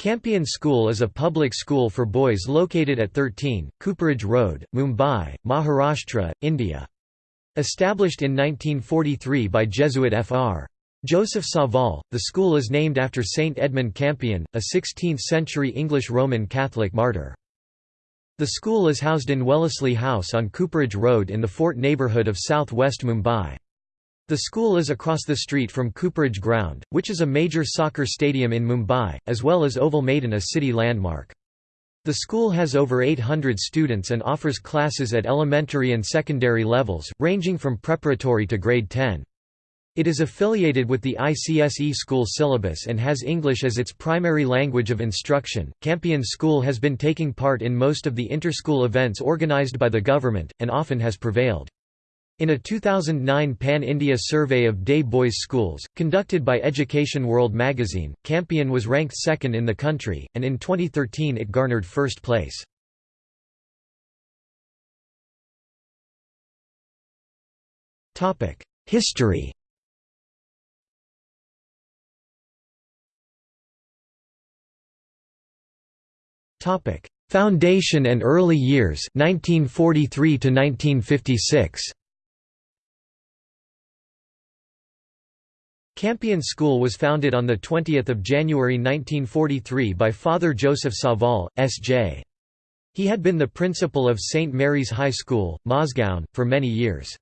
Campion School is a public school for boys located at 13, Cooperage Road, Mumbai, Maharashtra, India. Established in 1943 by Jesuit Fr. Joseph Savall, the school is named after Saint Edmund Campion, a 16th-century English Roman Catholic martyr. The school is housed in Wellesley House on Cooperage Road in the Fort neighbourhood of south west Mumbai. The school is across the street from Cooperage Ground, which is a major soccer stadium in Mumbai, as well as Oval Maidan a city landmark. The school has over 800 students and offers classes at elementary and secondary levels, ranging from preparatory to grade 10. It is affiliated with the ICSE school syllabus and has English as its primary language of instruction. Campion School has been taking part in most of the inter-school events organized by the government, and often has prevailed. In a 2009 Pan-India survey of day boys schools, conducted by Education World magazine, Campion was ranked second in the country, and in 2013 it garnered first place. History Foundation and early years 1943 to 1956 Campion School was founded on 20 January 1943 by Father Joseph Savall, S.J. He had been the principal of St. Mary's High School, Mazgaon, for many years.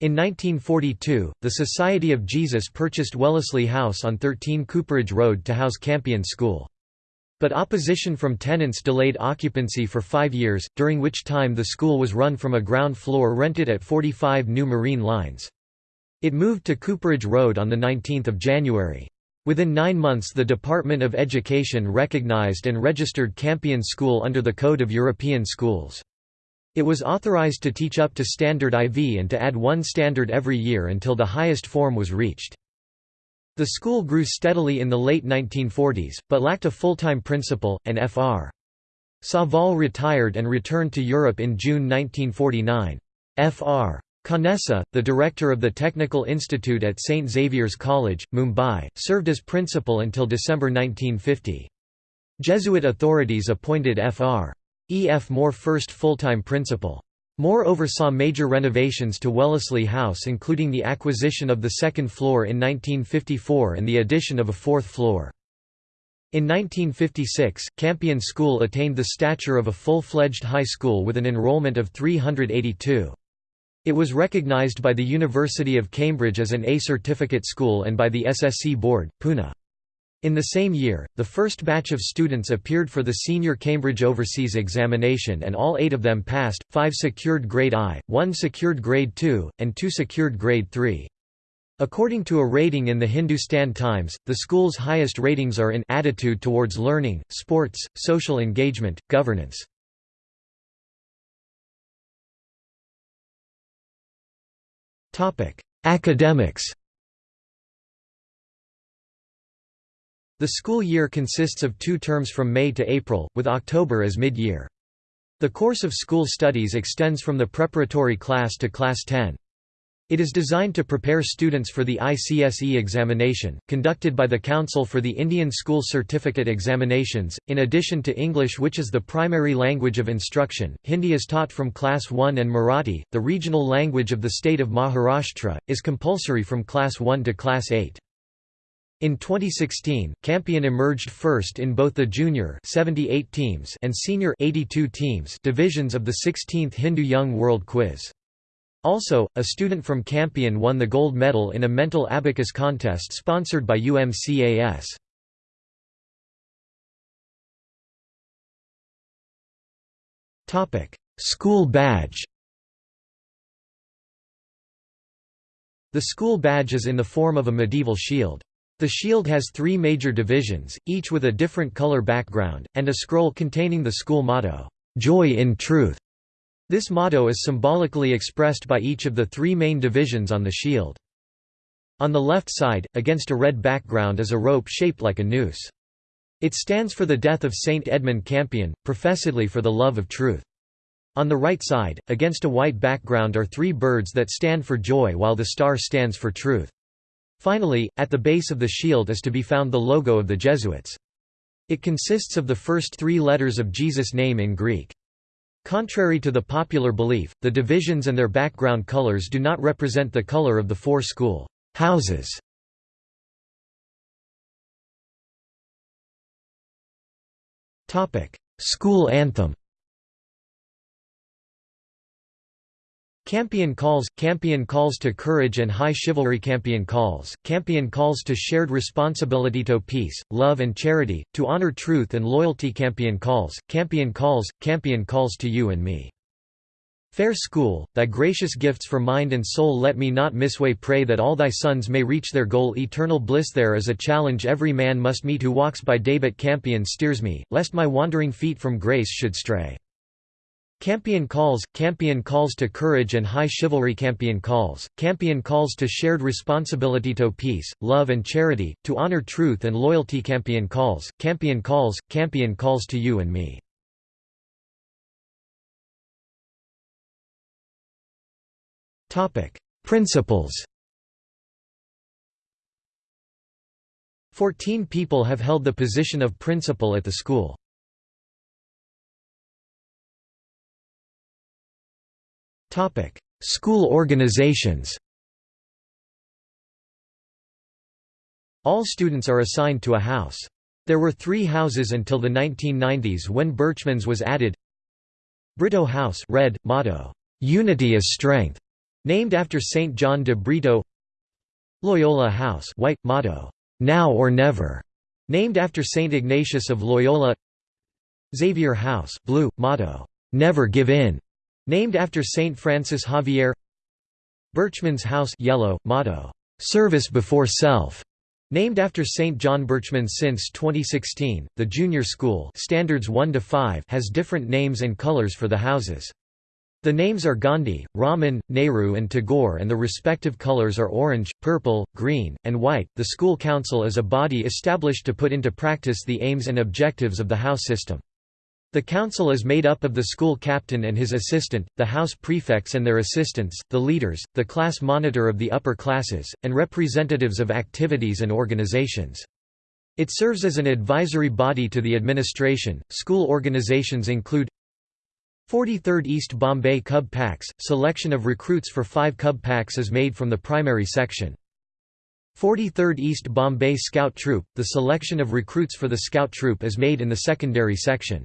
In 1942, the Society of Jesus purchased Wellesley House on 13 Cooperage Road to house Campion School. But opposition from tenants delayed occupancy for five years, during which time the school was run from a ground floor rented at 45 New Marine Lines. It moved to Cooperage Road on 19 January. Within nine months the Department of Education recognized and registered Campion School under the Code of European Schools. It was authorized to teach up to Standard IV and to add one standard every year until the highest form was reached. The school grew steadily in the late 1940s, but lacked a full-time principal, and Fr. Savall retired and returned to Europe in June 1949. Fr. Khanesa, the director of the Technical Institute at St. Xavier's College, Mumbai, served as principal until December 1950. Jesuit authorities appointed Fr. E. F. Moore first full-time principal. Moore oversaw major renovations to Wellesley House including the acquisition of the second floor in 1954 and the addition of a fourth floor. In 1956, Campion School attained the stature of a full-fledged high school with an enrollment of 382. It was recognized by the University of Cambridge as an A certificate school and by the SSC Board, Pune. In the same year, the first batch of students appeared for the Senior Cambridge Overseas Examination and all eight of them passed, five secured grade I, one secured grade II, and two secured grade III. According to a rating in the Hindustan Times, the school's highest ratings are in attitude towards learning, sports, social engagement, governance. Academics The school year consists of two terms from May to April, with October as mid-year. The course of school studies extends from the preparatory class to class 10. It is designed to prepare students for the ICSE examination, conducted by the Council for the Indian School Certificate Examinations. In addition to English, which is the primary language of instruction, Hindi is taught from Class 1 and Marathi, the regional language of the state of Maharashtra, is compulsory from Class 1 to Class 8. In 2016, Campion emerged first in both the junior 78 teams and senior 82 teams divisions of the 16th Hindu Young World Quiz. Also, a student from Campion won the gold medal in a mental abacus contest sponsored by UCMAS. School badge The school badge is in the form of a medieval shield. The shield has three major divisions, each with a different color background, and a scroll containing the school motto, "'Joy in Truth' This motto is symbolically expressed by each of the three main divisions on the shield. On the left side, against a red background is a rope shaped like a noose. It stands for the death of Saint Edmund Campion, professedly for the love of truth. On the right side, against a white background are three birds that stand for joy while the star stands for truth. Finally, at the base of the shield is to be found the logo of the Jesuits. It consists of the first three letters of Jesus' name in Greek. Contrary to the popular belief, the divisions and their background colors do not represent the color of the four school houses. School anthem Campion calls, Campion calls to courage and high chivalry. Campion calls, Campion calls to shared responsibility to peace, love and charity, to honor truth and loyalty. Campion calls, Campion calls, Campion calls to you and me. Fair school, thy gracious gifts for mind and soul let me not misway. Pray that all thy sons may reach their goal. Eternal bliss there is a challenge. Every man must meet who walks by day but Campion steers me, lest my wandering feet from grace should stray. Campion calls, Campion calls to courage and high chivalry Campion calls, Campion calls to shared responsibility to peace, love and charity, to honor truth and loyalty Campion calls, Campion calls, Campion calls to you and me. Principals Fourteen people have held the position of principal at the school. School organizations All students are assigned to a house. There were three houses until the 1990s when Berchmans was added. Brito House red, motto, "'Unity is Strength' named after Saint John de Brito. Loyola House white, motto, "'Now or Never' named after Saint Ignatius of Loyola. Xavier House blue, motto, "'Never Give In' Named after Saint Francis Xavier Berchmans House yellow, motto, "'Service before self' Named after St. John Birchman since 2016, the junior school standards 1 to 5 has different names and colors for the houses. The names are Gandhi, Raman, Nehru and Tagore and the respective colors are orange, purple, green, and white. The school council is a body established to put into practice the aims and objectives of the house system. The council is made up of the school captain and his assistant, the house prefects and their assistants, the leaders, the class monitor of the upper classes, and representatives of activities and organizations. It serves as an advisory body to the administration. School organizations include 43rd East Bombay Cub Packs – Selection of recruits for five Cub Packs is made from the primary section. 43rd East Bombay Scout Troop – The selection of recruits for the Scout Troop is made in the secondary section.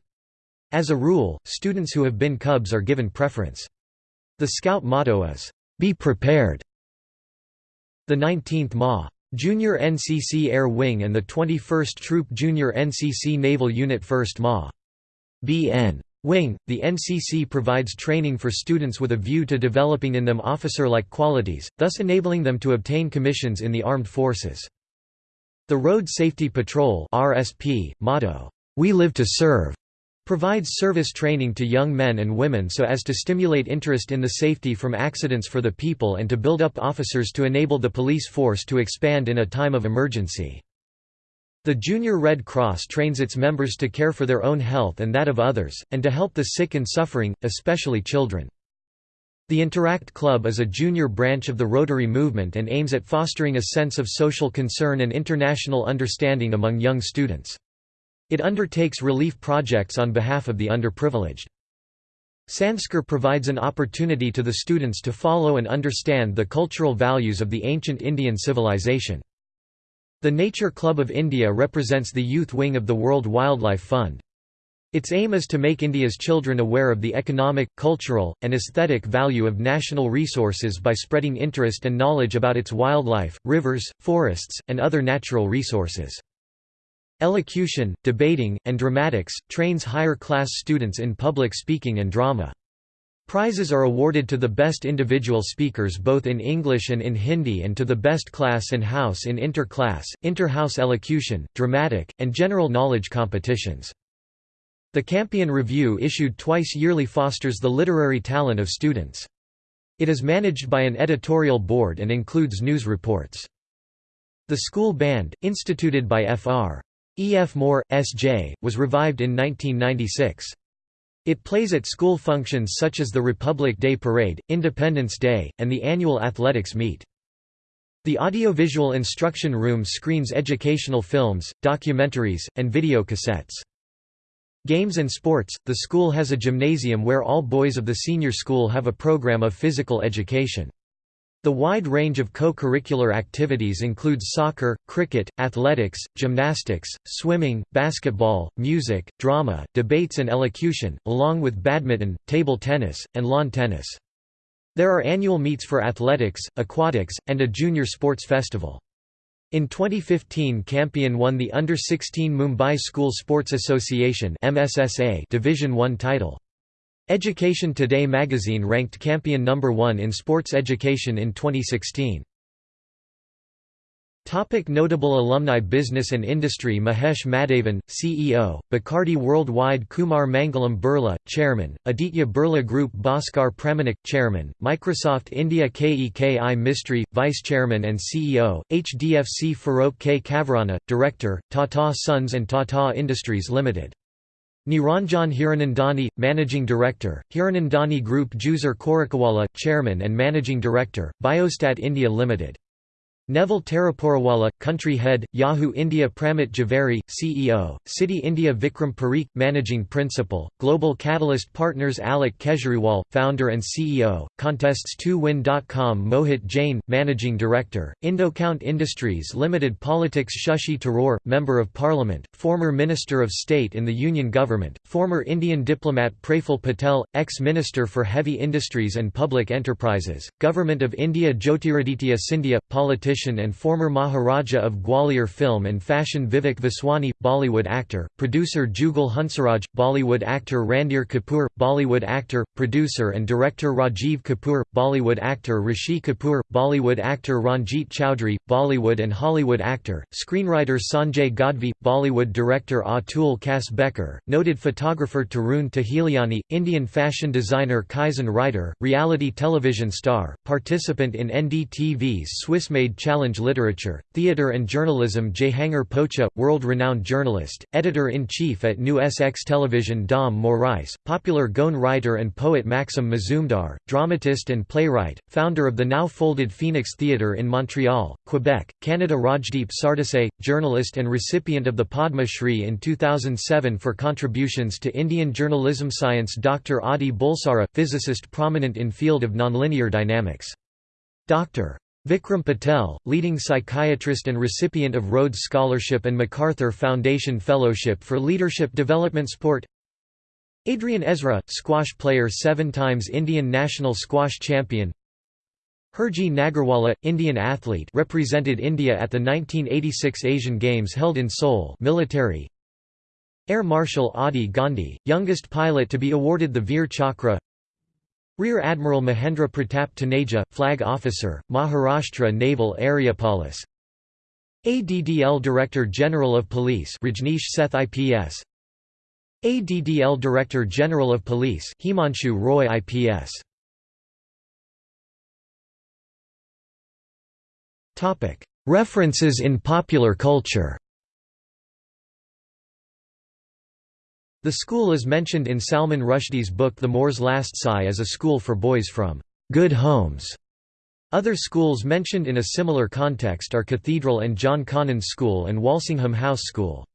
As a rule, students who have been Cubs are given preference. The Scout motto is, "'Be Prepared'". The 19th Ma. Junior NCC Air Wing and the 21st Troop Junior NCC Naval Unit 1st Ma. BN. Wing, the NCC provides training for students with a view to developing in them officer-like qualities, thus enabling them to obtain commissions in the armed forces. The Road Safety Patrol RSP, motto, "'We live to serve' Provides service training to young men and women so as to stimulate interest in the safety from accidents for the people and to build up officers to enable the police force to expand in a time of emergency. The Junior Red Cross trains its members to care for their own health and that of others, and to help the sick and suffering, especially children. The Interact Club is a junior branch of the Rotary movement and aims at fostering a sense of social concern and international understanding among young students. It undertakes relief projects on behalf of the underprivileged. Sanskar provides an opportunity to the students to follow and understand the cultural values of the ancient Indian civilization. The Nature Club of India represents the youth wing of the World Wildlife Fund. Its aim is to make India's children aware of the economic, cultural, and aesthetic value of national resources by spreading interest and knowledge about its wildlife, rivers, forests, and other natural resources. Elocution, debating, and dramatics, trains higher-class students in public speaking and drama. Prizes are awarded to the best individual speakers both in English and in Hindi and to the best class and house in inter-class, inter-house elocution, dramatic, and general knowledge competitions. The Campion Review issued twice yearly fosters the literary talent of students. It is managed by an editorial board and includes news reports. The school band, instituted by Fr. E. F. Moore, S.J., was revived in 1996. It plays at school functions such as the Republic Day Parade, Independence Day, and the annual athletics meet. The audiovisual instruction room screens educational films, documentaries, and video cassettes. Games and sports – The school has a gymnasium where all boys of the senior school have a program of physical education. The wide range of co-curricular activities includes soccer, cricket, athletics, gymnastics, swimming, basketball, music, drama, debates and elocution, along with badminton, table tennis, and lawn tennis. There are annual meets for athletics, aquatics, and a junior sports festival. In 2015 Campion won the Under-16 Mumbai School Sports Association Division 1 title. Education Today magazine ranked Campion number 1 in sports education in 2016. Topic notable alumni Business and industry Mahesh Madhavan, CEO, Bacardi Worldwide Kumar Mangalam Birla, Chairman, Aditya Birla Group Bhaskar Pramanik, Chairman, Microsoft India KEKI Mistry, Vice Chairman and CEO, HDFC Farokh K. Kavarana, Director, Tata Sons and Tata Industries Limited. Niranjan Hiranandani, Managing Director, Hiranandani Group Juicer Korakawala, Chairman and Managing Director, Biostadt India Limited. Neville Taraporawala, Country Head, Yahoo India Pramit Jhaveri, CEO, Citi India Vikram Parikh, Managing Principal, Global Catalyst Partners Alok Kejriwal, Founder and CEO, Contests2win.com Mohit Jain, Managing Director, Indocount Industries Limited Politics Shashi Tharoor, Member of Parliament, former Minister of State in the Union Government, former Indian diplomat Praful Patel, ex-Minister for Heavy Industries and Public Enterprises, Government of India Jyotiraditya Scindia, politician politician and former Maharaja of Gwalior film and fashion Vivek Vaswani, Bollywood actor, producer Jugal Hansraj, Bollywood actor Randhir Kapoor, Bollywood actor, producer and director Rajiv Kapoor, Bollywood actor Rishi Kapoor, Bollywood actor Ranjit Chowdhury, Bollywood and Hollywood actor, screenwriter Sanjay Gadhvi, Bollywood director Atul Kasbekar, noted photographer Tarun Tahiliani, Indian fashion designer Kaizen Reiter, reality television star, participant in NDTV's Swiss-made Challenge Literature, Theatre and Journalism Jehangir Pocha, world-renowned journalist, editor-in-chief at NewsX Television Dom Morais, popular Goan writer and poet Maxim Mazumdar, dramatist and playwright, founder of the now-folded Phoenix Theatre in Montreal, Quebec, Canada Rajdeep Sardesai, journalist and recipient of the Padma Shri in 2007 for contributions to Indian journalism Science Dr. Adi Bulsara, physicist prominent in field of nonlinear dynamics. Dr. Vikram Patel, leading psychiatrist and recipient of Rhodes Scholarship and MacArthur Foundation Fellowship for Leadership Development Sport. Adrian Ezra, squash player seven times Indian national squash champion. Herji Nagarwala, Indian athlete represented India at the 1986 Asian Games held in Seoul military. Air Marshal Adi Gandhi, youngest pilot to be awarded the Veer Chakra Rear Admiral Mahendra Pratap Taneja, Flag Officer, Maharashtra Naval Area Police. ADDL Director General of Police Rajneesh Seth IPS ADDL Director General of Police Himanshu Roy IPS References in popular culture The school is mentioned in Salman Rushdie's book The Moor's Last Sigh as a school for boys from good homes. Other schools mentioned in a similar context are Cathedral and John Connon School and Walsingham House School.